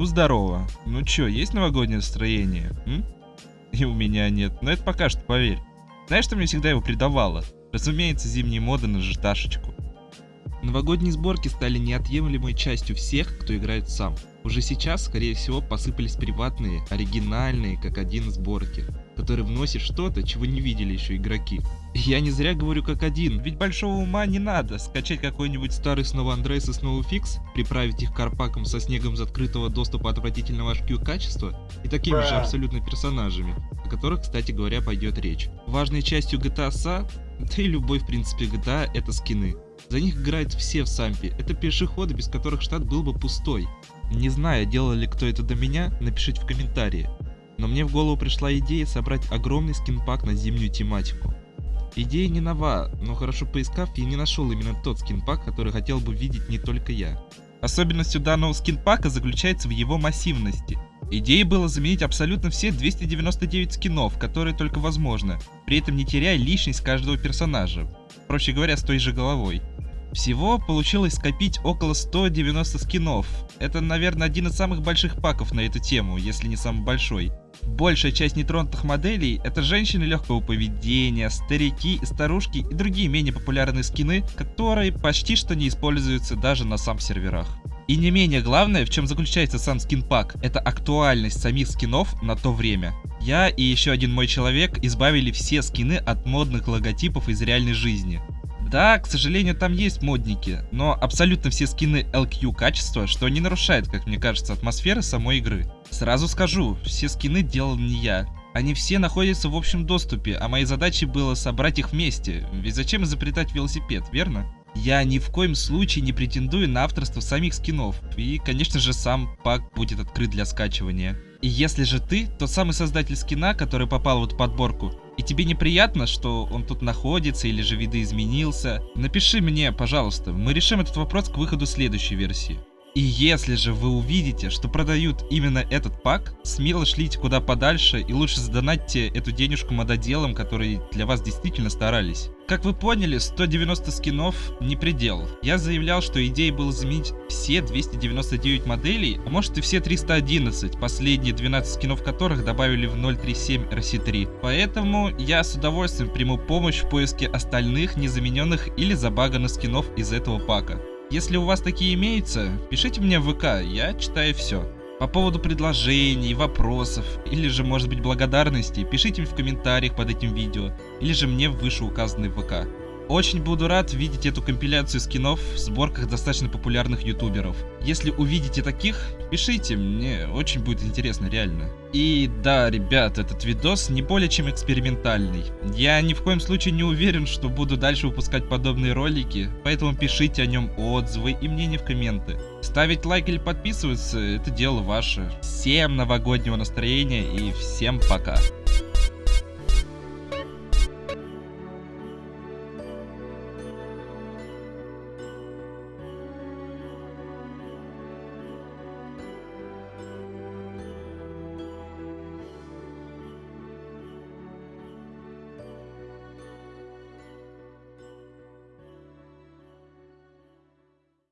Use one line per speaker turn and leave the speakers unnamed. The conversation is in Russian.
Ну, здорово. Ну чё, есть новогоднее настроение? М? И у меня нет. Но это пока что, поверь. Знаешь, что мне всегда его придавало? Разумеется, зимние моды на житашечку. Новогодние сборки стали неотъемлемой частью всех, кто играет сам. Уже сейчас, скорее всего, посыпались приватные, оригинальные, как один сборки, которые вносят что-то, чего не видели еще игроки. Я не зря говорю как один, ведь большого ума не надо. Скачать какой-нибудь старый снова Андрейс и снова Фикс, приправить их карпаком со снегом из открытого доступа отвратительного HQ качества и такими же абсолютно персонажами, о которых, кстати говоря, пойдет речь. Важной частью GTA SA, да и любой в принципе GTA, это скины. За них играют все в сампе, это пешеходы, без которых штат был бы пустой. Не знаю, делал ли кто это до меня, напишите в комментарии. Но мне в голову пришла идея собрать огромный скинпак на зимнюю тематику. Идея не нова, но хорошо поискав, я не нашел именно тот скинпак, который хотел бы видеть не только я. Особенностью данного скинпака заключается в его массивности. Идеей было заменить абсолютно все 299 скинов, которые только возможно, при этом не теряя личность каждого персонажа, проще говоря, с той же головой. Всего получилось скопить около 190 скинов. Это, наверное, один из самых больших паков на эту тему, если не самый большой. Большая часть нетронутых моделей — это женщины легкого поведения, старики, старушки и другие менее популярные скины, которые почти что не используются даже на сам серверах. И не менее главное, в чем заключается сам скинпак, это актуальность самих скинов на то время. Я и еще один мой человек избавили все скины от модных логотипов из реальной жизни. Да, к сожалению, там есть модники, но абсолютно все скины LQ качества, что не нарушает, как мне кажется, атмосферы самой игры. Сразу скажу, все скины делал не я. Они все находятся в общем доступе, а моей задачей было собрать их вместе, ведь зачем изобретать велосипед, верно? Я ни в коем случае не претендую на авторство самих скинов, и, конечно же, сам пак будет открыт для скачивания. И если же ты тот самый создатель скина, который попал в эту подборку, и тебе неприятно, что он тут находится или же видоизменился, напиши мне, пожалуйста, мы решим этот вопрос к выходу следующей версии. И если же вы увидите, что продают именно этот пак, смело шлите куда подальше и лучше задонатьте эту денежку мододелам, которые для вас действительно старались. Как вы поняли, 190 скинов не предел. Я заявлял, что идеей было заменить все 299 моделей, а может и все 311, последние 12 скинов которых добавили в 037 RC3. Поэтому я с удовольствием приму помощь в поиске остальных незамененных или забаганных скинов из этого пака. Если у вас такие имеются, пишите мне в ВК, я читаю все. По поводу предложений, вопросов или же может быть благодарностей, пишите в комментариях под этим видео или же мне в вышеуказанный ВК. Очень буду рад видеть эту компиляцию скинов в сборках достаточно популярных ютуберов. Если увидите таких, пишите, мне очень будет интересно, реально. И да, ребят, этот видос не более чем экспериментальный. Я ни в коем случае не уверен, что буду дальше выпускать подобные ролики, поэтому пишите о нем отзывы и мнения в комменты. Ставить лайк или подписываться, это дело ваше. Всем новогоднего настроения и всем пока.